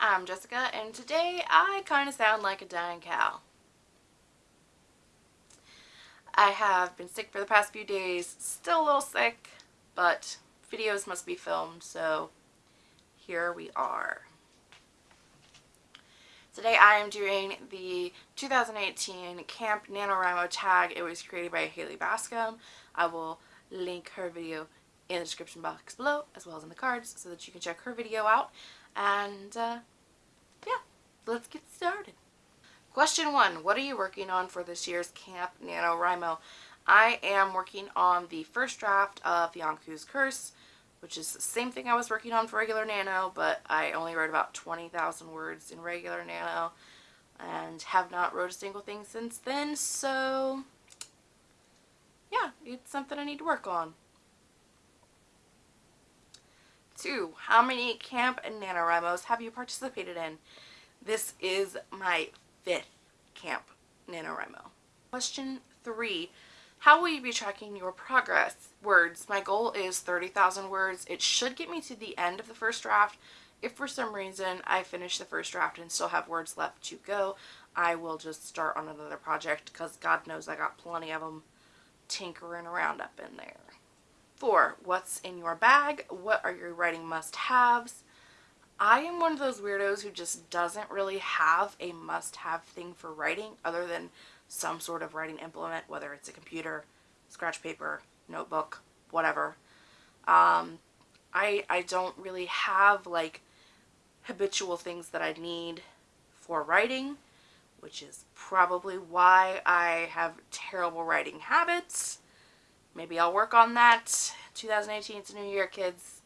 I'm Jessica and today I kind of sound like a dying cow. I have been sick for the past few days, still a little sick, but videos must be filmed, so here we are. Today I am doing the 2018 Camp NaNoWriMo tag. It was created by Haley Bascom. I will link her video in the description box below as well as in the cards so that you can check her video out. And uh, yeah, let's get started. Question one, what are you working on for this year's Camp NaNoWriMo? I am working on the first draft of Yonku's Curse, which is the same thing I was working on for regular Nano, but I only wrote about 20,000 words in regular Nano and have not wrote a single thing since then, so yeah, it's something I need to work on. Two, how many camp and NaNoWriMos have you participated in? This is my fifth camp NaNoWriMo. Question three, how will you be tracking your progress? Words. My goal is 30,000 words. It should get me to the end of the first draft. If for some reason I finish the first draft and still have words left to go, I will just start on another project because God knows I got plenty of them tinkering around up in there. What's in your bag? What are your writing must-haves? I am one of those weirdos who just doesn't really have a must-have thing for writing other than some sort of writing implement, whether it's a computer, scratch paper, notebook, whatever. Um, I, I don't really have like habitual things that I need for writing, which is probably why I have terrible writing habits. Maybe I'll work on that. 2018, it's new year, kids.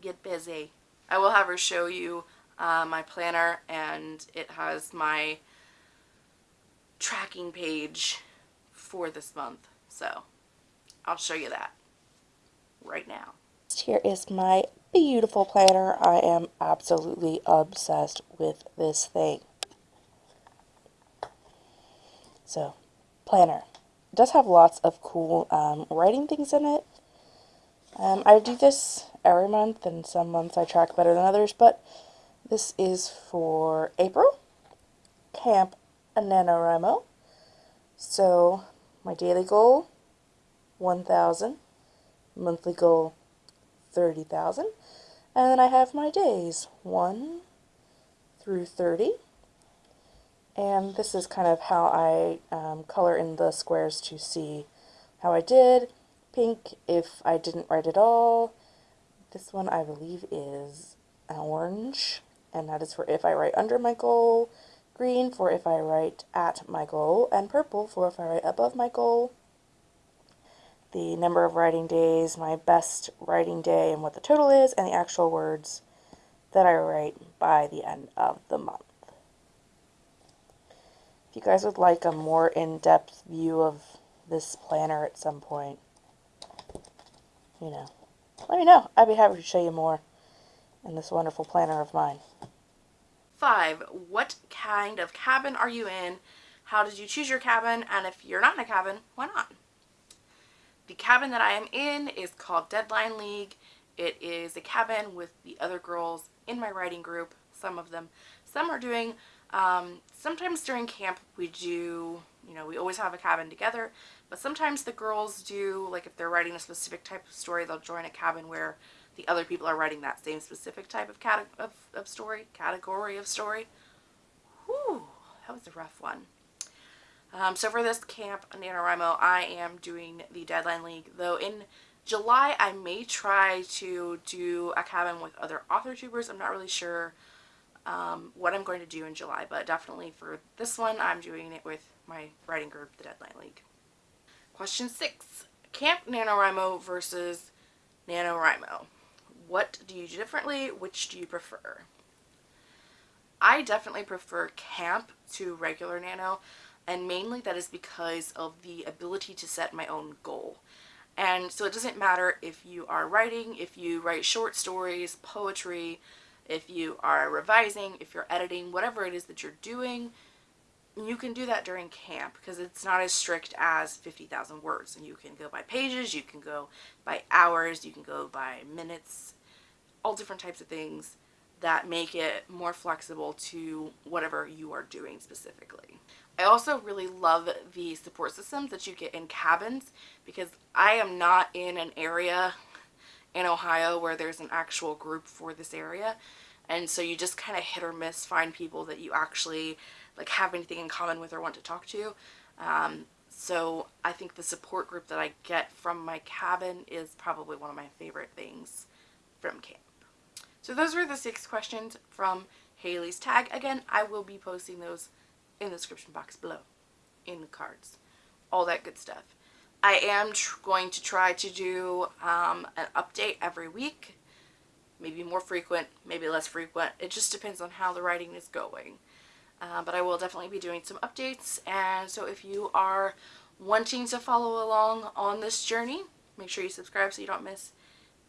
Get busy. I will have her show you uh, my planner, and it has my tracking page for this month. So, I'll show you that right now. Here is my beautiful planner. I am absolutely obsessed with this thing. So, planner does have lots of cool um, writing things in it. Um, I do this every month, and some months I track better than others, but this is for April, Camp NaNoWriMo. So, my daily goal, 1,000. Monthly goal, 30,000. And then I have my days, 1 through 30. And this is kind of how I um, color in the squares to see how I did. Pink if I didn't write at all. This one I believe is orange, and that is for if I write under my goal. Green for if I write at my goal, and purple for if I write above my goal. The number of writing days, my best writing day, and what the total is, and the actual words that I write by the end of the month. If you guys would like a more in-depth view of this planner at some point, you know, let me know. I'd be happy to show you more in this wonderful planner of mine. Five, what kind of cabin are you in? How did you choose your cabin? And if you're not in a cabin, why not? The cabin that I am in is called Deadline League. It is a cabin with the other girls in my writing group, some of them. Some are doing um, sometimes during camp we do, you know, we always have a cabin together, but sometimes the girls do, like if they're writing a specific type of story, they'll join a cabin where the other people are writing that same specific type of, cat of, of story, category of story. Whew, that was a rough one. Um, so for this camp, NaNoWriMo, I am doing the Deadline League, though in July I may try to do a cabin with other author tubers. I'm not really sure um, what I'm going to do in July, but definitely for this one, I'm doing it with my writing group, the Deadline League. Question six, Camp NaNoWriMo versus NaNoWriMo. What do you do differently? Which do you prefer? I definitely prefer camp to regular nano, and mainly that is because of the ability to set my own goal. And so it doesn't matter if you are writing, if you write short stories, poetry, if you are revising, if you're editing, whatever it is that you're doing, you can do that during camp because it's not as strict as 50,000 words. And you can go by pages, you can go by hours, you can go by minutes, all different types of things. that make it more flexible to whatever you are doing specifically. I also really love the support systems that you get in cabins because I am not in an area in Ohio where there's an actual group for this area. And so you just kind of hit or miss find people that you actually like have anything in common with or want to talk to. Um, so I think the support group that I get from my cabin is probably one of my favorite things from camp. So those were the six questions from Haley's tag. Again, I will be posting those in the description box below, in the cards, all that good stuff. I am going to try to do um, an update every week, maybe more frequent, maybe less frequent. It just depends on how the writing is going. Uh, but I will definitely be doing some updates, and so if you are wanting to follow along on this journey, make sure you subscribe so you don't miss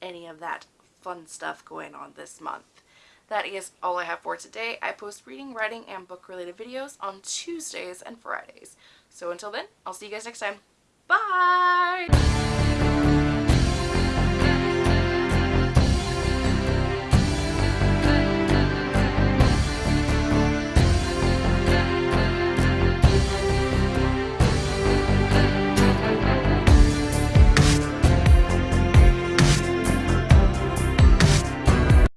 any of that fun stuff going on this month. That is all I have for today. I post reading, writing, and book-related videos on Tuesdays and Fridays. So until then, I'll see you guys next time. Bye!